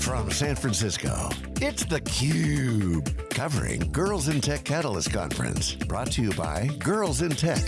from San Francisco, it's theCUBE, covering Girls in Tech Catalyst Conference. Brought to you by Girls in Tech.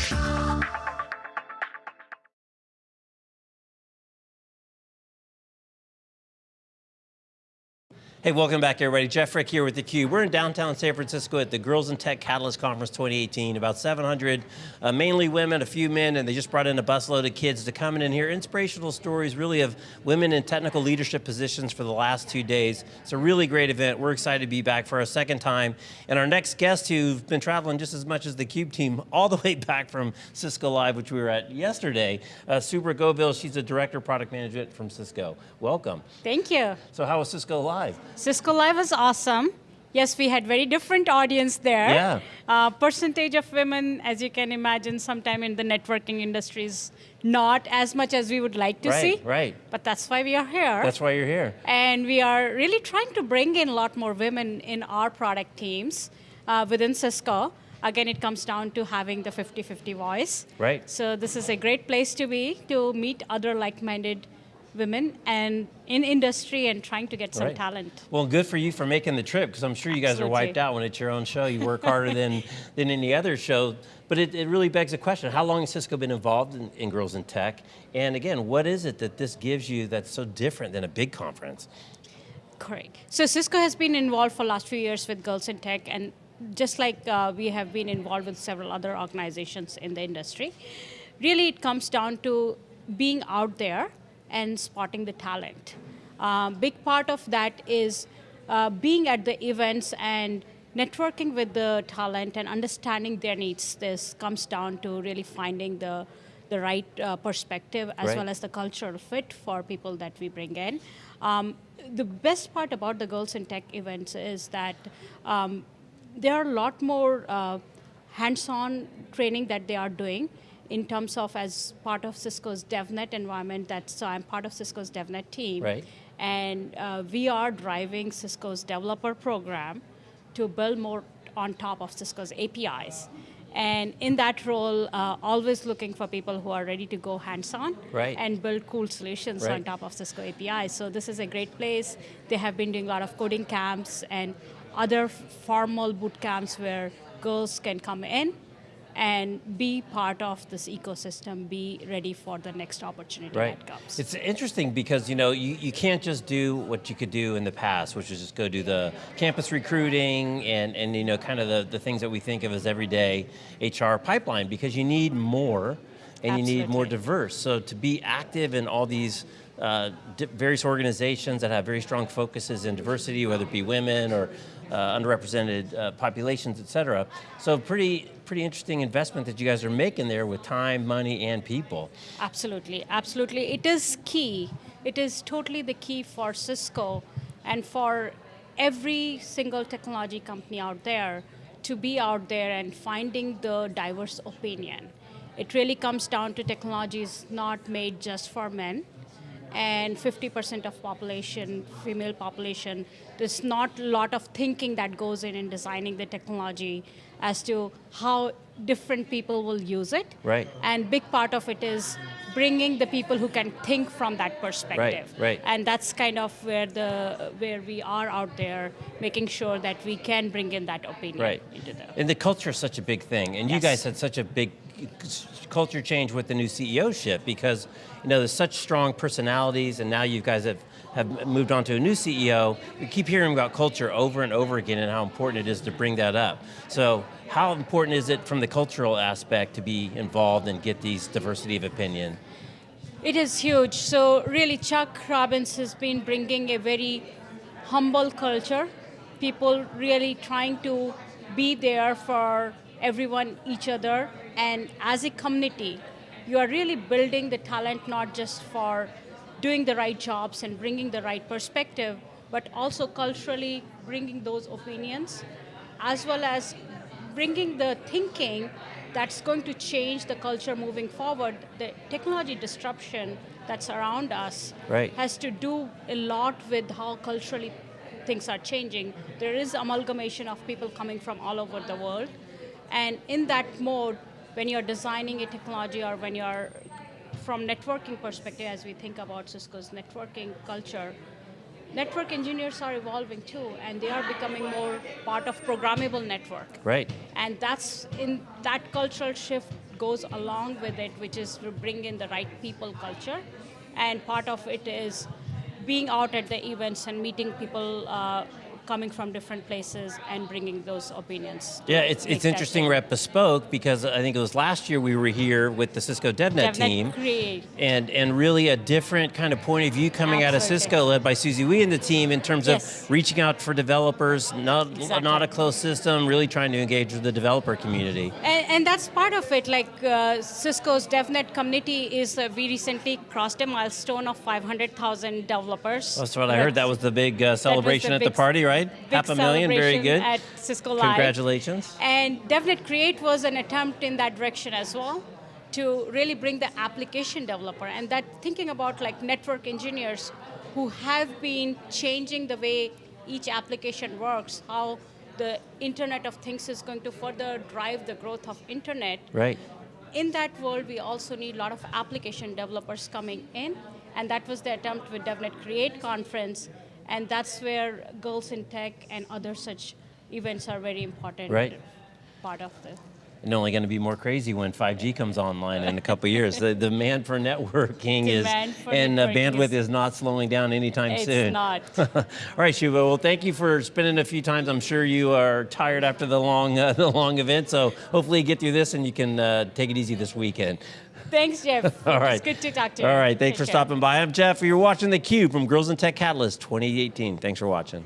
Hey, welcome back everybody. Jeff Frick here with theCUBE. We're in downtown San Francisco at the Girls in Tech Catalyst Conference 2018. About 700, uh, mainly women, a few men, and they just brought in a busload of kids to come in and hear inspirational stories really of women in technical leadership positions for the last two days. It's a really great event. We're excited to be back for a second time. And our next guest who've been traveling just as much as the CUBE team, all the way back from Cisco Live, which we were at yesterday, uh, Shubhra Govil, she's the Director of Product Management from Cisco. Welcome. Thank you. So how was Cisco Live? Cisco Live was awesome. Yes, we had very different audience there. Yeah. Uh, percentage of women, as you can imagine, sometime in the networking industry is not as much as we would like to right, see. Right, But that's why we are here. That's why you're here. And we are really trying to bring in a lot more women in our product teams uh, within Cisco. Again, it comes down to having the 50-50 voice. Right. So this is a great place to be, to meet other like-minded women and in industry and trying to get some Right. talent. Well, good for you for making the trip, because I'm sure you guys Absolutely. are wiped out when it's your own show. You work harder than, than any other show. But it, it really begs the question, how long has Cisco been involved in, in Girls in Tech? And again, what is it that this gives you that's so different than a big conference? Correct. So Cisco has been involved for last few years with Girls in Tech and just like uh, we have been involved with several other organizations in the industry, really it comes down to being out there and spotting the talent. Um, big part of that is uh, being at the events and networking with the talent and understanding their needs. This comes down to really finding the the right uh, perspective as Right. well as the cultural fit for people that we bring in. Um, the best part about the Girls in Tech events is that um, there are a lot more uh, hands-on training that they are doing in terms of as part of Cisco's DevNet environment. that's, so I'm part of Cisco's DevNet team, Right. and uh, we are driving Cisco's developer program to build more on top of Cisco's APIs. And in that role, uh, always looking for people who are ready to go hands-on Right. and build cool solutions Right. on top of Cisco APIs. So this is a great place. They have been doing a lot of coding camps and other formal boot camps where girls can come in and be part of this ecosystem, be ready for the next opportunity Right. that comes. It's interesting because you know you, you can't just do what you could do in the past, which is just go do the campus recruiting and, and you know kind of the, the things that we think of as everyday HR pipeline because you need more and you need more diverse. So to be active in all these uh, various organizations that have very strong focuses in diversity, whether it be women or uh, underrepresented uh, populations, et cetera. So pretty, pretty interesting investment that you guys are making there with time, money, and people. Absolutely, absolutely. It is key. It is totally the key for Cisco and for every single technology company out there to be out there and finding the diverse opinion. It really comes down to technology is not made just for men and 50% of population, female population, there's not a lot of thinking that goes in in designing the technology as to how different people will use it. Right. And big part of it is bringing the people who can think from that perspective. right. right. And that's kind of where the where we are out there, making sure that we can bring in that opinion Right. into the. And the culture is such a big thing, and you guys had such a big culture change with the new CEO ship because you know there's such strong personalities, and now you guys have have moved on to a new CEO. We keep hearing about culture over and over again, and how important it is to bring that up. So, how important is it from the cultural aspect to be involved and get these diversity of opinion? It is huge. So really, Chuck Robbins has been bringing a very humble culture. People really trying to be there for everyone, each other, and as a community, you are really building the talent not just for doing the right jobs and bringing the right perspective, but also culturally bringing those opinions, as well as bringing the thinking that's going to change the culture moving forward. The technology disruption that's around us Right. has to do a lot with how culturally things are changing. There is amalgamation of people coming from all over the world. And in that mode, when you're designing a technology or when you're from networking perspective, as we think about Cisco's networking culture, network engineers are evolving too, and they are becoming more part of programmable network. Right. And that's in that cultural shift goes along with it, which is to bring in the right people culture. And part of it is being out at the events and meeting people uh, coming from different places and bringing those opinions. Yeah, it's, it's interesting we're Bespoke because I think it was last year we were here with the Cisco DevNet, DevNet team. Create. And, and really a different kind of point of view coming out of Cisco led by Susie Wee and the team in terms Yes. of reaching out for developers, not, Exactly. not a closed system, really trying to engage with the developer community. And, and that's part of it. Like uh, Cisco's DevNet community is uh, we recently crossed a milestone of 500,000 developers. That's what I heard. That was the big uh, celebration the at the party, right? Big Half a million, very good. At Cisco Live. Congratulations. And DevNet Create was an attempt in that direction as well to really bring the application developer and that thinking about like network engineers who have been changing the way each application works, how the Internet of Things is going to further drive the growth of Internet. Right. In that world, we also need a lot of application developers coming in, and that was the attempt with DevNet Create conference, and that's where Girls in Tech and other such events are very important. Right. Part of the. And only going to be more crazy when 5G comes online in a couple years. The demand for networking Demand is, for and uh, networking bandwidth is- is not slowing down anytime It's soon. not. All right, Shuba. Well, thank you for spending a few times. I'm sure you are tired after the long, uh, the long event. So hopefully you get through this and you can uh, take it easy this weekend. Thanks, Jeff. All right. It's good to talk to you. All right. Thanks Take for care. stopping by. I'm Jeff. You're watching theCUBE from Girls in Tech Catalyst 2018. Thanks for watching.